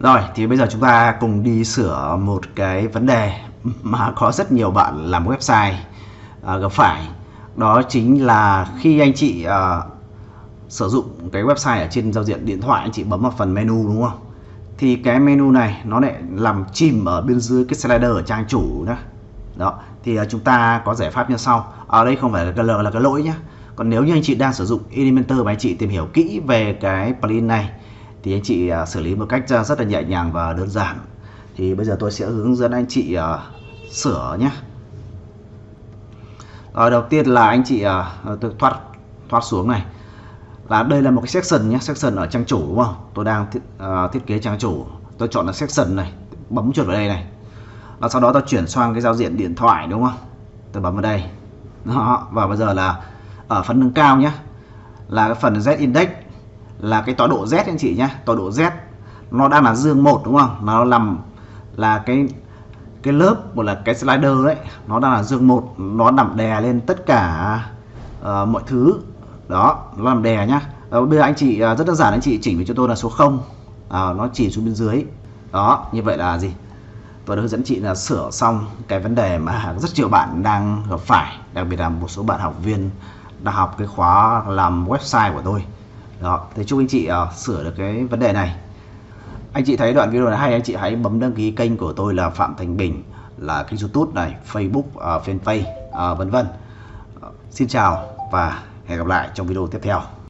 Rồi thì bây giờ chúng ta cùng đi sửa một cái vấn đề mà có rất nhiều bạn làm website uh, gặp phải. Đó chính là khi anh chị uh, sử dụng cái website ở trên giao diện điện thoại anh chị bấm vào phần menu đúng không? Thì cái menu này nó lại làm chìm ở bên dưới cái slider ở trang chủ đó. Đó thì uh, chúng ta có giải pháp như sau. Ở đây không phải là cái là cái lỗi nhé còn nếu như anh chị đang sử dụng Elementor và anh chị tìm hiểu kỹ về cái plugin này thì anh chị à, xử lý một cách à, rất là nhẹ nhàng và đơn giản. Thì bây giờ tôi sẽ hướng dẫn anh chị à, sửa nhé. Rồi đầu tiên là anh chị tôi thoát thoát xuống này. Là đây là một cái section nhé section ở trang chủ đúng không? Tôi đang thiết, uh, thiết kế trang chủ. Tôi chọn là section này bấm chuột vào đây này. Và sau đó tôi chuyển sang cái giao diện điện thoại đúng không? Tôi bấm vào đây. Đó và bây giờ là ở phần nâng cao nhé. Là cái phần Z index là cái tọa độ Z anh chị nhé tọa độ Z. Nó đang là dương một đúng không? Nó nằm là cái cái lớp một là cái slider đấy nó đang là dương một. Nó nằm đè lên tất cả uh, mọi thứ. Đó nó làm đè nhá. Đó, bây giờ anh chị uh, rất đơn giản anh chị chỉnh với cho tôi là số 0 uh, nó chỉ xuống bên dưới. Đó như vậy là gì? Tôi đã hướng dẫn chị là sửa xong cái vấn đề mà rất nhiều bạn đang gặp phải đặc biệt là một số bạn học viên đã học cái khóa làm website của tôi đó thì chúc anh chị uh, sửa được cái vấn đề này. Anh chị thấy đoạn video này hay anh chị hãy bấm đăng ký kênh của tôi là Phạm Thành Bình là kênh YouTube này Facebook uh, fanpage uh, vân vân. Uh, xin chào và hẹn gặp lại trong video tiếp theo.